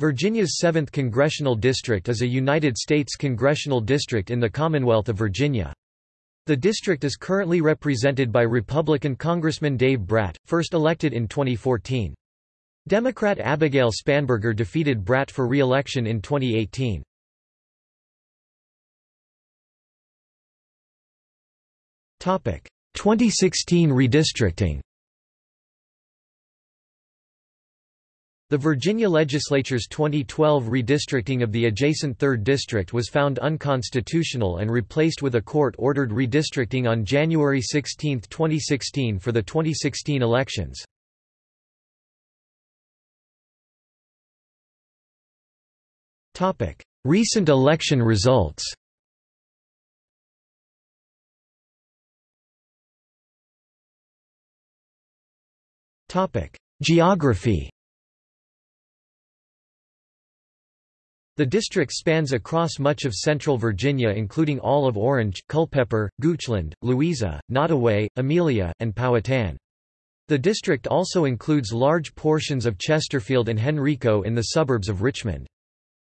Virginia's 7th Congressional District is a United States congressional district in the Commonwealth of Virginia. The district is currently represented by Republican Congressman Dave Brat, first elected in 2014. Democrat Abigail Spanberger defeated Brat for re-election in 2018. Topic: 2016 redistricting. The Virginia legislature's 2012 redistricting of the adjacent 3rd District was found unconstitutional and replaced with a court-ordered redistricting on January 16, 2016 for the 2016 elections. Recent election results Geography The district spans across much of central Virginia including all of Orange, Culpeper, Goochland, Louisa, Nottoway, Amelia, and Powhatan. The district also includes large portions of Chesterfield and Henrico in the suburbs of Richmond.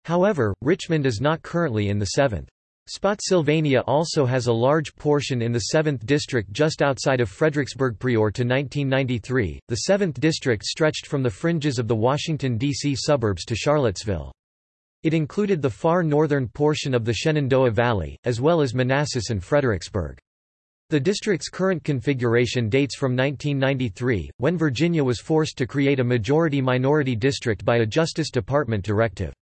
However, Richmond is not currently in the 7th. Spotsylvania also has a large portion in the 7th District just outside of Fredericksburg prior to 1993. The 7th District stretched from the fringes of the Washington, D.C. suburbs to Charlottesville. It included the far northern portion of the Shenandoah Valley, as well as Manassas and Fredericksburg. The district's current configuration dates from 1993, when Virginia was forced to create a majority-minority district by a Justice Department directive.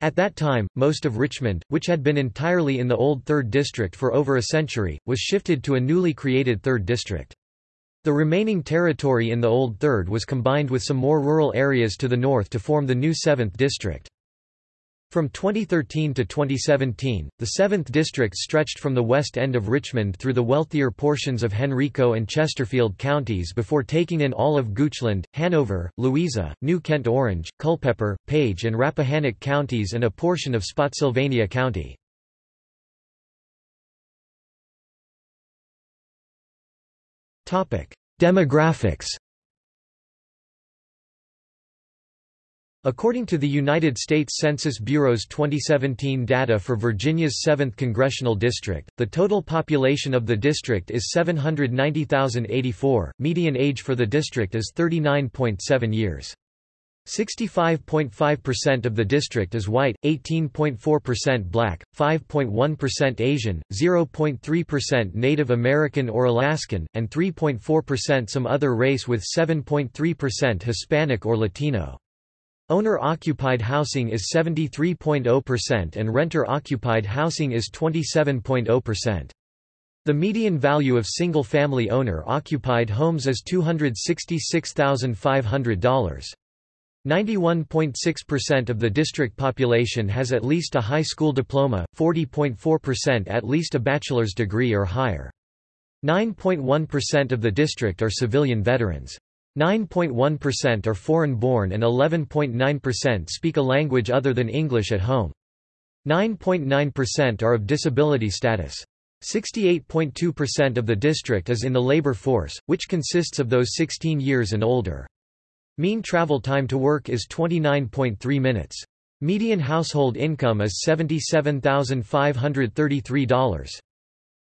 At that time, most of Richmond, which had been entirely in the old 3rd District for over a century, was shifted to a newly created 3rd District. The remaining territory in the old 3rd was combined with some more rural areas to the north to form the new 7th District. From 2013 to 2017, the 7th District stretched from the west end of Richmond through the wealthier portions of Henrico and Chesterfield counties before taking in all of Goochland, Hanover, Louisa, New Kent Orange, Culpeper, Page and Rappahannock counties and a portion of Spotsylvania County. Demographics According to the United States Census Bureau's 2017 data for Virginia's 7th Congressional District, the total population of the district is 790,084, median age for the district is 39.7 years. 65.5% of the district is white, 18.4% black, 5.1% Asian, 0.3% Native American or Alaskan, and 3.4% some other race with 7.3% Hispanic or Latino. Owner-occupied housing is 73.0% and renter-occupied housing is 27.0%. The median value of single-family owner-occupied homes is $266,500. 91.6% of the district population has at least a high school diploma, 40.4% at least a bachelor's degree or higher. 9.1% of the district are civilian veterans. 9.1% are foreign-born and 11.9% speak a language other than English at home. 9.9% are of disability status. 68.2% of the district is in the labor force, which consists of those 16 years and older. Mean travel time to work is 29.3 minutes. Median household income is $77,533.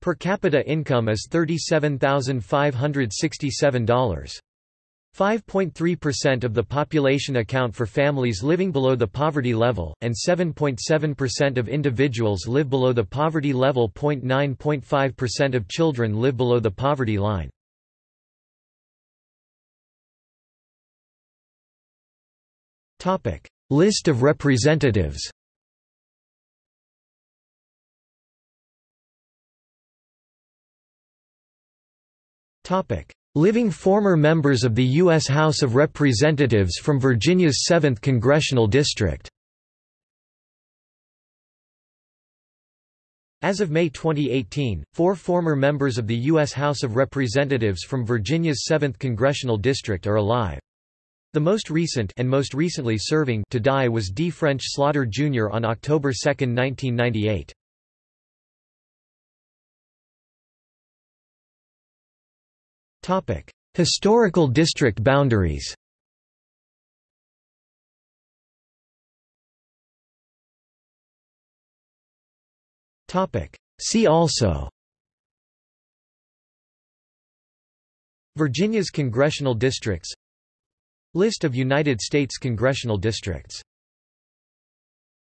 Per capita income is $37,567. 5.3% of the population account for families living below the poverty level, and 7.7% of individuals live below the poverty level. 9.5% of children live below the poverty line. List of representatives Topic Living former members of the U.S. House of Representatives from Virginia's 7th Congressional District As of May 2018, four former members of the U.S. House of Representatives from Virginia's 7th Congressional District are alive. The most recent and most recently serving to die was D. French Slaughter Jr. on October 2, 1998. Historical district boundaries See also Virginia's congressional districts List of United States congressional districts